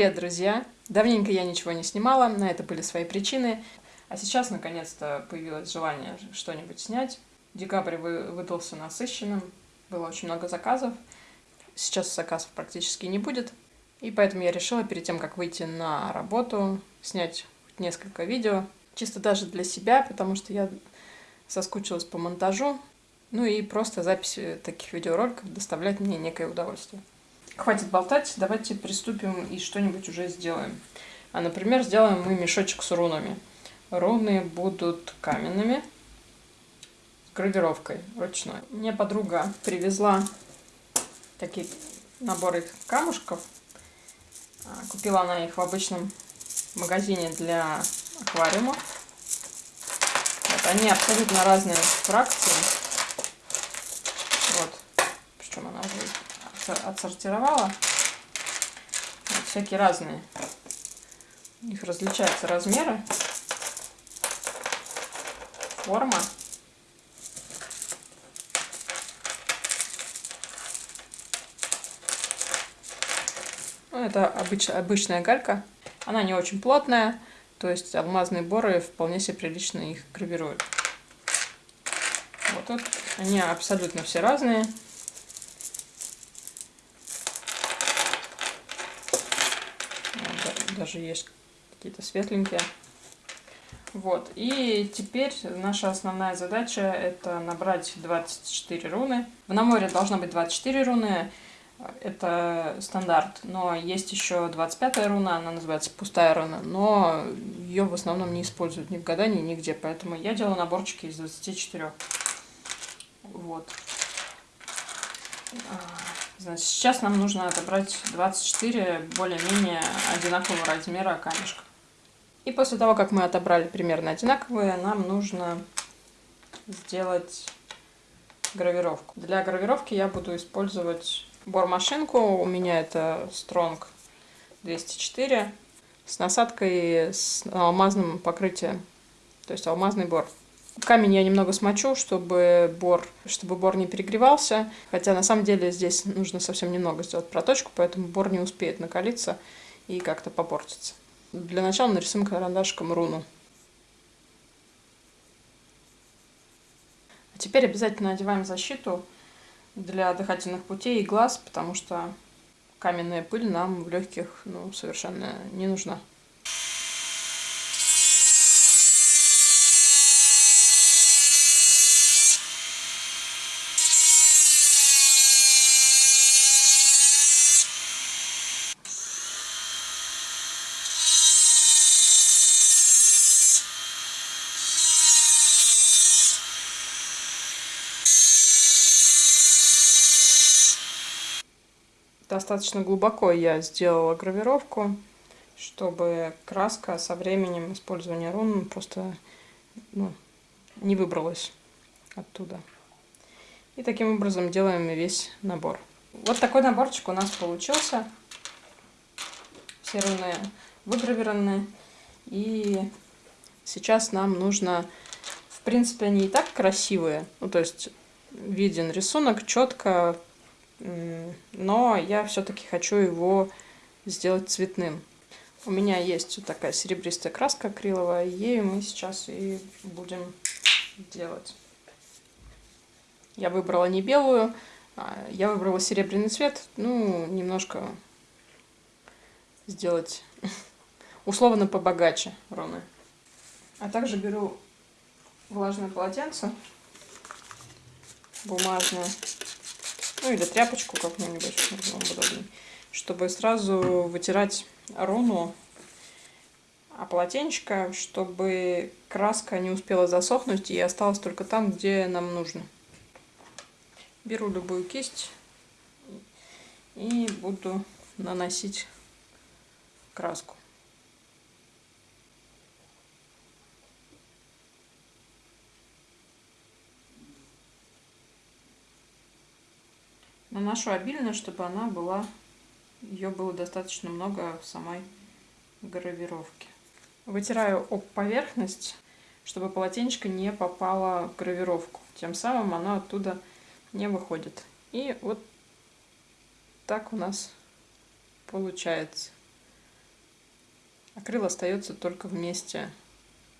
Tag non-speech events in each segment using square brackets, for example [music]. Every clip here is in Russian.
Привет, друзья! Давненько я ничего не снимала, на это были свои причины. А сейчас, наконец-то, появилось желание что-нибудь снять. Декабрь выдался насыщенным, было очень много заказов. Сейчас заказов практически не будет. И поэтому я решила перед тем, как выйти на работу, снять несколько видео. Чисто даже для себя, потому что я соскучилась по монтажу. Ну и просто запись таких видеороликов доставляет мне некое удовольствие. Хватит болтать, давайте приступим и что-нибудь уже сделаем. А, например, сделаем мы мешочек с рунами. Руны будут каменными, с гравировкой ручной. Мне подруга привезла такие наборы камушков. А, купила она их в обычном магазине для аквариума. Вот, они абсолютно разные фракции. Вот, причем она уже отсортировала. Вот, всякие разные. У них различаются размеры, форма. Ну, это обыч, обычная галька. Она не очень плотная, то есть алмазные боры вполне себе прилично их гравируют. Вот тут они абсолютно все разные. Даже есть какие-то светленькие. Вот, и теперь наша основная задача это набрать 24 руны. В наморе должно быть 24 руны, это стандарт, но есть еще 25 руна, она называется пустая руна, но ее в основном не используют ни в гадании, нигде, поэтому я делаю наборчики из 24. Вот. Значит, сейчас нам нужно отобрать 24 более-менее одинакового размера камешка. И после того, как мы отобрали примерно одинаковые, нам нужно сделать гравировку. Для гравировки я буду использовать бормашинку. У меня это Strong 204 с насадкой с алмазным покрытием, то есть алмазный бор. Камень я немного смочу, чтобы бор, чтобы бор не перегревался. Хотя на самом деле здесь нужно совсем немного сделать проточку, поэтому бор не успеет накалиться и как-то попортиться. Для начала нарисуем карандашком руну. А теперь обязательно одеваем защиту для дыхательных путей и глаз, потому что каменная пыль нам в легких ну, совершенно не нужна. Достаточно глубоко я сделала гравировку, чтобы краска со временем использования рун просто ну, не выбралась оттуда. И таким образом делаем весь набор. Вот такой наборчик у нас получился. Все руны выгравированы. И сейчас нам нужно... В принципе, они и так красивые. Ну, то есть виден рисунок четко, но я все-таки хочу его сделать цветным. У меня есть вот такая серебристая краска акриловая, ею мы сейчас и будем делать. Я выбрала не белую, а я выбрала серебряный цвет, ну, немножко сделать [laughs] условно побогаче руны. А также беру влажное полотенце бумажное ну или тряпочку какую-нибудь, чтобы сразу вытирать руну, а полотенечко, чтобы краска не успела засохнуть и осталась только там, где нам нужно. Беру любую кисть и буду наносить краску. Наношу обильно, чтобы она была, ее было достаточно много в самой гравировке. Вытираю об поверхность, чтобы полотенечко не попало в гравировку. Тем самым оно оттуда не выходит. И вот так у нас получается. Акрил остается только в месте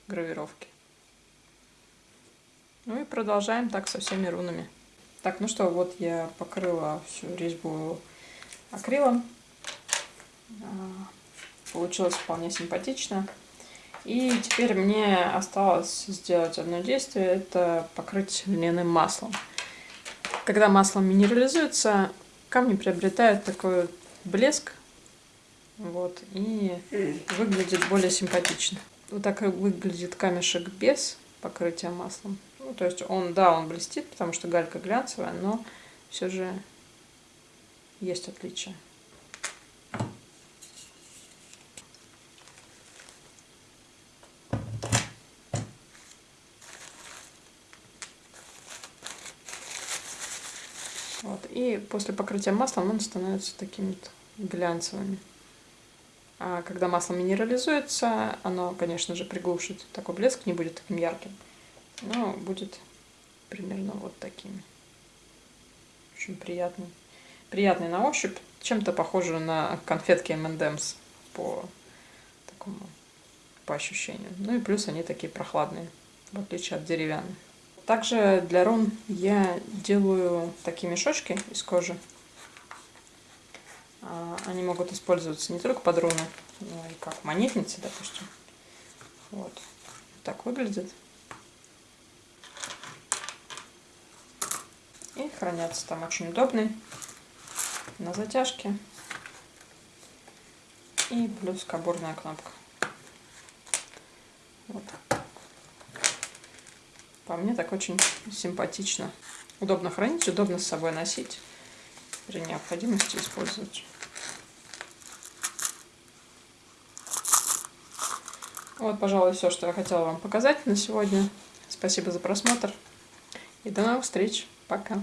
гравировки. Ну и продолжаем так со всеми рунами. Так, ну что, вот я покрыла всю резьбу акрилом. А, получилось вполне симпатично. И теперь мне осталось сделать одно действие, это покрыть льняным маслом. Когда масло минерализуется, камни приобретают такой блеск, вот, и выглядит более симпатично. Вот так выглядит камешек без покрытия маслом. Ну, то есть он, да, он блестит, потому что галька глянцевая, но все же есть отличия. Вот. И после покрытия маслом он становится такими глянцевыми. А когда масло минерализуется, оно, конечно же, приглушит. Такой блеск не будет таким ярким, но будет примерно вот такими. Очень приятный. Приятный на ощупь. Чем-то похоже на конфетки M&M's по такому, по ощущению. Ну и плюс они такие прохладные, в отличие от деревянных. Также для рун я делаю такие мешочки из кожи. А, они могут использоваться не только под руны, но и как монетницы, допустим. Вот. Так выглядит. И хранятся там очень удобный на затяжке. И плюс кабурная кнопка. Вот. По мне так очень симпатично. Удобно хранить, удобно с собой носить. При необходимости использовать. Вот, пожалуй, все, что я хотела вам показать на сегодня. Спасибо за просмотр. И до новых встреч. Пока.